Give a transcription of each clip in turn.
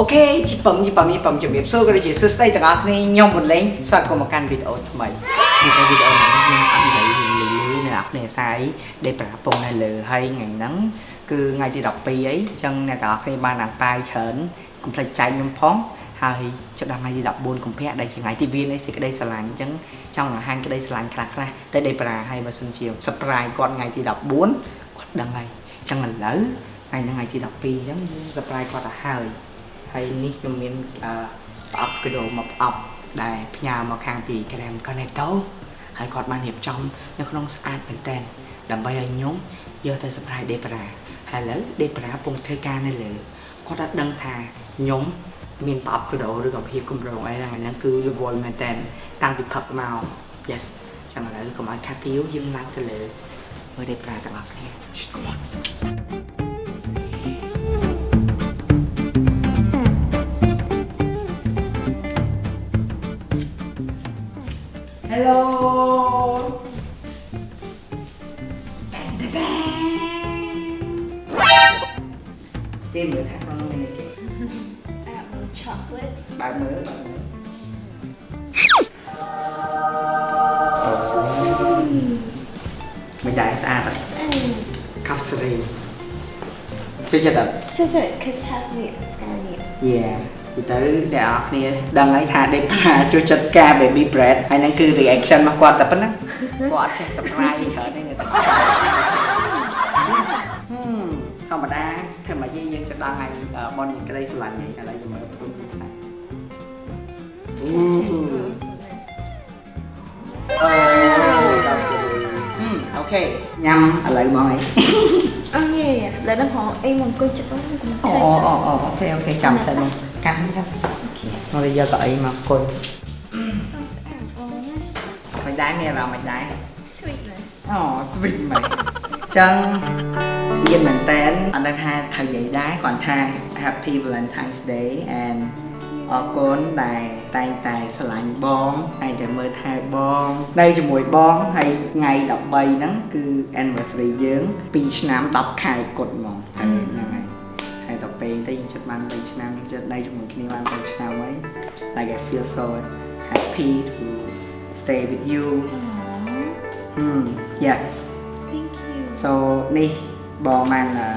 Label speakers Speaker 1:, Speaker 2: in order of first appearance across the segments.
Speaker 1: អូខេជីពឹមជីពឹមជីពឹមជំរាបសួរក៏ដូចជាសួស្តីទាំងអស់គ្នាខ្ញុំមុនលេងស្វាគមន៍មកកាន់វីដេអូថ្មីនេះគឺវីដេអូនេះខ្ញុំអត់និយាយលឺលឺនៅអ្នកគ្នាសាយដែលប្រាពងនៅលើហើយថ្ងៃហ្នឹងគឺថ្ងៃទី12អីអញ្ចឹងអ្នកទាំងអស់គ្នាបានអាំងប៉ាវច្រើនកុំភ្លេចចែកខ្ញុំផងហើយចាប់ដល់ថ្ងៃទី14កុម្ភៈដែលជាថ្ងៃទីវានៃសេចក្តីស្រឡាញ់អញ្ចឹងចង់បង្ហាញក្តីស្រឡាញ់ខ្លះខ្លះតែដេប្រាហើយបើសិនជា surprise គាត់ថ្ងៃទី14គាត់ដឹងហើយអញ្ចឹងឥឡូវថ្ងៃហ្នឹងថ្ងៃទី12អញ្ចឹង surprise គាត់ទៅហើយ ហើយនេះខ្ញុំមានអឺប្រអប់កដោមកប្រអប់ដែលផ្ញើមកខាងពី Gram Connecto ហើយគាត់បានរៀបចំនៅក្នុងស្អាតមែនតើដើម្បីឲ្យខ្ញុំយកទៅ surprise ដេប្រាហើយឥឡូវដេប្រាពងធ្វើការនៅលើគាត់អត់ដឹងថាខ្ញុំមានប្រអប់កដោឬក៏ភាពគម្រោងអីហ្នឹងហ្នឹងគឺរវល់មែនតើតាំងពីផឹកមក yes ចាំឥឡូវកុំឲ្យខាត់ពីវយើងឡើងទៅលើមើលដេប្រាទាំងអស់គ្នា Come on គេមើលថាក្នុងមានគេ
Speaker 2: I got little chocolate.
Speaker 1: បើកមើលបើកមើលមិនដែរស្អាតអត់
Speaker 2: And
Speaker 1: កាហ្វសេរីជួយចិត្តអត់
Speaker 2: just it, cause have me and it.
Speaker 1: Yeah ពីទៅអ្នកនរគ្នាដឹងហើយថាដេប៉ាជួយចិត្តការ baby bread ហើយហ្នឹងគឺ reaction របស់គាត់តែប៉ុណ្ណាគាត់អត់ចេះ surprise ច្រើនទេនៅតែហឹ ធម្មតាធ្វើមកយើងយើងจะដល់ថ្ងៃបនក្តីស្រឡាញ់ហ្នឹងឥឡូវយើងមើលព្រមទៅថាអូអូអូខេញ៉ាំឥឡូវមកអី
Speaker 2: Oh yeah, yeah. Let them hold. Em muốn coi chụp không? Cũng
Speaker 1: អូ
Speaker 2: thấy
Speaker 1: អូ
Speaker 2: chụp.
Speaker 1: អូអូខេអូខេចាំតែមកកាន់ចាំ
Speaker 2: Okay.
Speaker 1: មកយកកៅអីមកអង្គុយ
Speaker 2: Không sao. Oh,
Speaker 1: មិនដែរមានអារម្មណ៍មិនដែរ
Speaker 2: sweet này.
Speaker 1: អូ sweet មែនចឹងៀ នមែនតែនអត់ដឹងថាត្រូវនិយាយដែរគ្រាន់ថា Happy Valentine's Day and អរគុណដែលតែងតែស្រឡាញ់បងតែងតែមើលថែបងនៅជាមួយបងហើយថ្ងៃ13ហ្នឹងគឺ anniversary យើង2ឆ្នាំ10ខែគត់ហ្មងហើយហ្នឹងហើយហើយដល់ពេលទៅយើងជិតបាន3ឆ្នាំយើងជិតនៅជាមួយគ្នាបាន3ឆ្នាំហើយ like I feel so happy to stay with you
Speaker 2: Aww.
Speaker 1: ហឹម yeah
Speaker 2: Thank you.
Speaker 1: so នេះ បងបានអឺ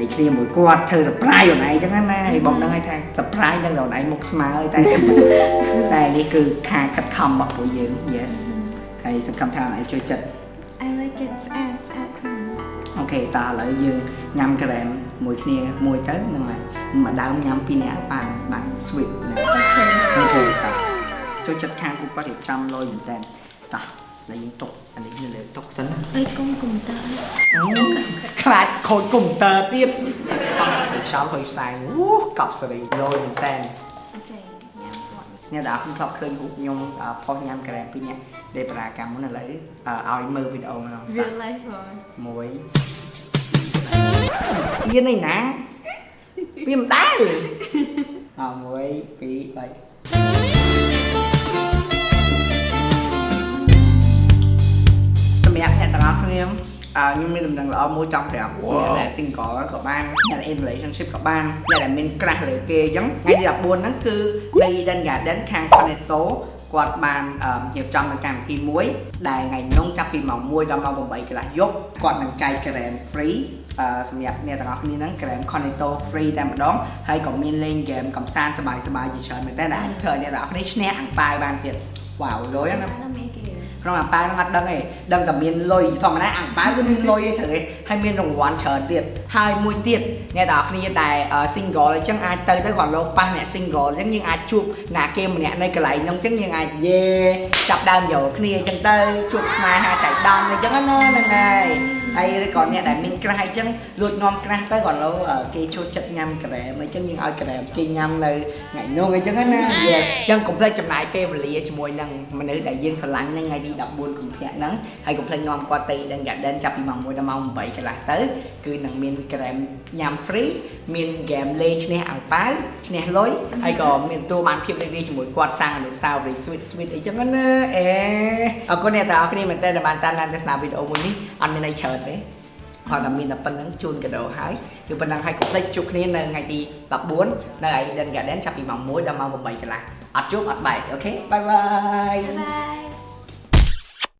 Speaker 1: និយាយគ្នាមួយគាត់ធ្វើ surprise ខ្លួនឯងចឹងណាហើយបងដឹងហើយថា surprise នឹងខ្លួនឯងមុខស្មើហើយតែតែនេះគឺការខិតខំរបស់ពួកយើង yes ហើយសង្ឃឹមថាខ្លួនឯងជួយចិត្ត
Speaker 2: I like it. It's ad. It's ad cream.
Speaker 1: អូខេតើឥឡូវយើងញ៉ាំក្រែមមួយគ្នាមួយទៅហ្នឹងហើយមួយដើមញ៉ាំពីរនាក់បានបាន sweet ហ្នឹង
Speaker 2: Okay.
Speaker 1: អូខេតោះចូលចិត្តខាងគូគាត់រៀបចំលុយមែនតើតោះ ហើយយើងទុកអានេះនៅលើទុកសិនណា
Speaker 2: Ơi con cùng ta.
Speaker 1: ខ្លាចខូចកុំព្យូទ័រទៀតអត់ខ្សោយខូចផ្សែងអូកប់សេរីលយមែនតើ
Speaker 2: Okay. Yeah. What?
Speaker 1: អ្នកដែលខ្ញុំធ្លាប់ឃើញរូបខ្ញុំផុសញ៉ាំក្រែមពីរនាក់ដេបរាកម្មមុនឥឡូវឲ្យមើលវីដេអូមក
Speaker 2: Real life one.
Speaker 1: មួយអៀនឯណាវាមិនដែលអ1 2 3 ស់គ្នាអឺខ្ញុំមានដំណឹងល្អមួយចង់ប្រាប់អ្នកដែល single ក៏បានអ្នកដែល in relationship ក៏បានអ្នកដែលមាន crush លើគេអញ្ចឹងថ្ងៃទី14ហ្នឹងគឺនៅ Eden Garden ខាង Cornetto គាត់បានអឺរៀបចំនៅកម្មវិធីមួយដែលថ្ងៃនោះចាប់ពីម៉ោង1ដល់ម៉ោង8កន្លះយប់គាត់នឹងចែកក្រែម free អឺសម្រាប់អ្នកទាំងអស់គ្នាហ្នឹងក្រែម Cornetto free តែម្ដងហើយក៏មានលេងហ្គេមកំសាន្តសប្បាយៗជាច្រើនមែនតើដែលអាចធ្វើឲ្យអ្នកទាំងអស់គ្នាឈ្នះអាំងប៉ាវបានទៀតវ៉ាវលយណា ក្នុងអាប៉ាវហ្នឹងអត់ដឹងទេដឹងតែមានលុយធម្មតាអាប៉ាវគឺមានលុយទេត្រូវទេហើយមានរង្វាន់ច្រើនទៀតហើយមួយទៀតអ្នកទាំងអស់គ្នាដែល single អញ្ចឹងអាចទៅទៅគាត់លោកប៉ះអ្នក single អញ្ចឹងយើងអាចជួបណាគេម្នាក់នៅកន្លែងហ្នឹងអញ្ចឹងយើងអាចយេចាប់ដើមយកគ្នាអញ្ចឹងទៅជួបស្នេហាចៃដន្យអញ្ចឹងណាហ្នឹងហើយហើយឬក៏អ្នកដែលមានក្រាស់អញ្ចឹងលួចនាំក្រាស់ទៅគាត់លោកគេចូលចិត្តញ៉ាំក្រែមអញ្ចឹងយើងឲ្យក្រែមគេញ៉ាំនៅថ្ងៃនោះអញ្ចឹងណា yes អញ្ចឹងកុំភ្លេចចំណាយពេលវេលាជាមួយនឹងមនុស្សដែលយើងស្រឡាញ់ហ្នឹងថ្ងៃទី14កុម្ភៈហ្នឹងហើយកុំភ្លេចនាំគាត់ទៅ Eden Garden ចាប់ពីម៉ោង1ដល់ម៉ោង8កន្លះទៅគឺនឹងមានក្រែមញ៉ាំ free មាន game លេងឈ្នះអាំងប៉ាវឈ្នះលុយហើយក៏មានទទួលបានភាពរីករាយជាមួយគាត់សាងអនុស្សាវរីយ៍ sweet sweet អីចឹងណាអេអរគុណអ្នកទាំងអស់គ្នាមែនតើដែលបានតាមដានទស្សនាវីដេអូមួយនេះអត់មានអីច្រើនទេហើយតែមានតែប៉ុណ្្នឹងជូនកាដូហើយគឺប៉ុណ្្នឹងហើយកុំភ្លេចជួបគ្នានៅថ្ងៃទី14នៅឯ Eden Garden ចាប់ពីម៉ោង1ដល់ម៉ោង8កន្លះអត់ជួបអត់បែក okay bye
Speaker 2: bye bye